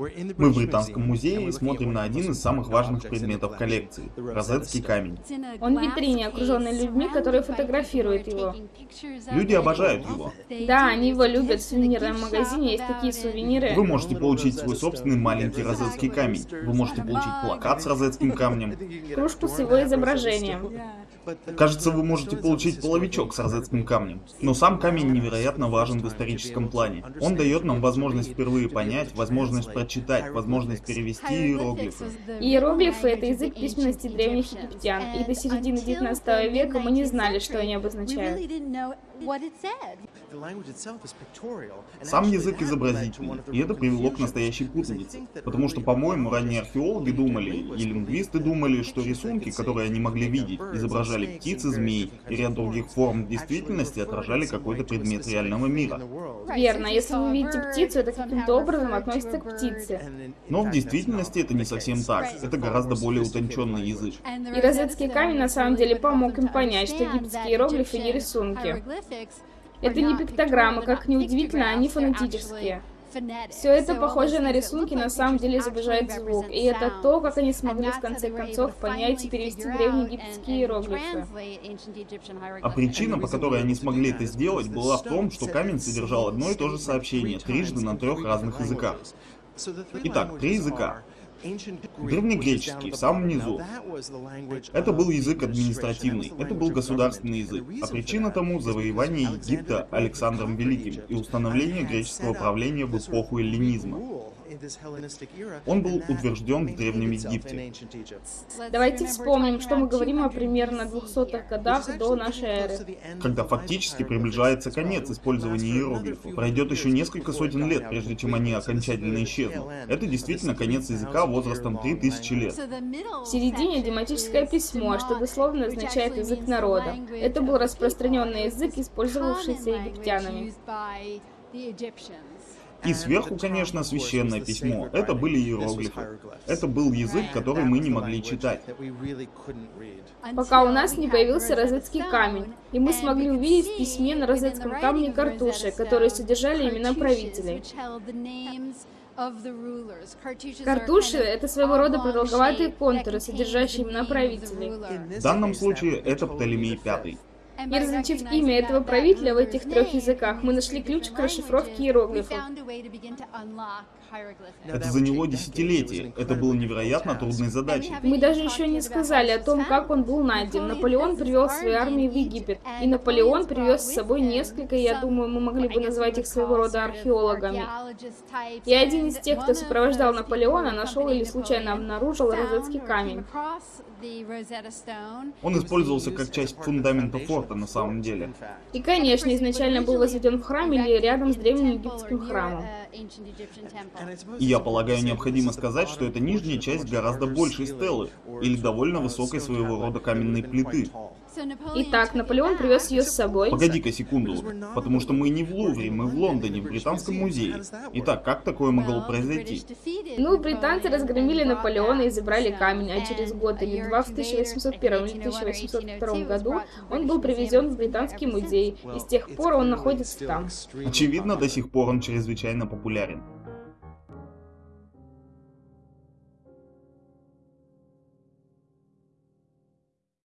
Мы в Британском музее и смотрим на один из самых важных предметов коллекции – розетский камень. Он в витрине, окруженный людьми, которые фотографируют его. Люди обожают его. Да, они его любят. В сувенирном магазине есть такие сувениры. Вы можете получить свой собственный маленький розетский камень. Вы можете получить плакат с розетским камнем. Кружку с его изображением. Кажется, вы можете получить половичок с розетским камнем. Но сам камень невероятно важен в историческом плане. Он дает нам возможность впервые понять, возможность прочитать, возможность перевести иероглифы. Иероглифы — это язык письменности древних египтян, и до середины 19 века мы не знали, что они обозначают. Сам язык изобразительный, и это привело к настоящей путанице. Потому что, по-моему, ранние археологи думали, и лингвисты думали, что рисунки, которые они могли видеть, изображали птиц и змей, и ряд других форм действительности отражали какой-то предмет реального мира. Верно, если вы видите птицу, это каким-то образом относится к птице. Но в действительности это не совсем так, это гораздо более утонченный язык. И розетский камень на самом деле помог им понять, что египетские иероглифы не рисунки. Это не пиктограммы, как неудивительно, они фонетические. Все это, похоже на рисунки, на самом деле изображает звук, и это то, как они смогли в конце концов понять и перевести древнеегипетские иероглифы. А причина, по которой они смогли это сделать, была в том, что камень содержал одно и то же сообщение, трижды на трех разных языках. Итак, три языка. Древнегреческий, в самом низу. Это был язык административный, это был государственный язык, а причина тому завоевание Египта Александром Великим и установление греческого правления в эпоху эллинизма. Он был утвержден в Древнем Египте. Давайте вспомним, что мы говорим о примерно 200-х годах до нашей эры. Когда фактически приближается конец использования иероглифов. Пройдет еще несколько сотен лет, прежде чем они окончательно исчезнут. Это действительно конец языка возрастом 3000 лет. В середине дематическое письмо, что дословно означает язык народа. Это был распространенный язык, использовавшийся египтянами. И сверху, конечно, священное письмо. Это были иероглифы. Это был язык, который мы не могли читать. Пока у нас не появился розетский камень, и мы смогли увидеть в письме на розетском камне картуши, которые содержали имена правителей. Картуши — это своего рода продолговатые контуры, содержащие имена правителей. В данном случае это Птолемей V. И различив имя этого правителя в этих трех языках, мы нашли ключ к расшифровке иероглифов. Это заняла десятилетия. Это было невероятно трудной задачей. Мы даже еще не сказали о том, как он был найден. Наполеон привел свои армии в Египет. И Наполеон привез с собой несколько, я думаю, мы могли бы назвать их своего рода археологами. И один из тех, кто сопровождал Наполеона, нашел или случайно обнаружил розетский камень. Он использовался как часть фундамента форта на самом деле. И, конечно, изначально был возведен в храме или рядом с древним египетским храмом. И я полагаю, необходимо сказать, что это нижняя часть гораздо большей стелы, или довольно высокой своего рода каменной плиты. Итак, Наполеон привез ее с собой. Погоди-ка секунду, потому что мы не в Лувре, мы в Лондоне, в Британском музее. Итак, как такое могло произойти? Ну, британцы разгромили Наполеона и забрали камень, а через год или два, в 1801 или 1802 году, он был привезен в Британский музей, и с тех пор он находится там. Очевидно, до сих пор он чрезвычайно популярен.